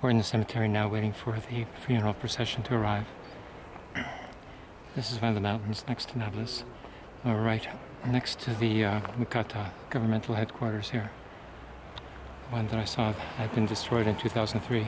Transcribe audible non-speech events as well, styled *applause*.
We're in the cemetery now waiting for the funeral procession to arrive. *clears throat* This is one of the mountains next to Nablus. We're right next to the uh, Mukata governmental headquarters here. The one that I saw had been destroyed in 2003.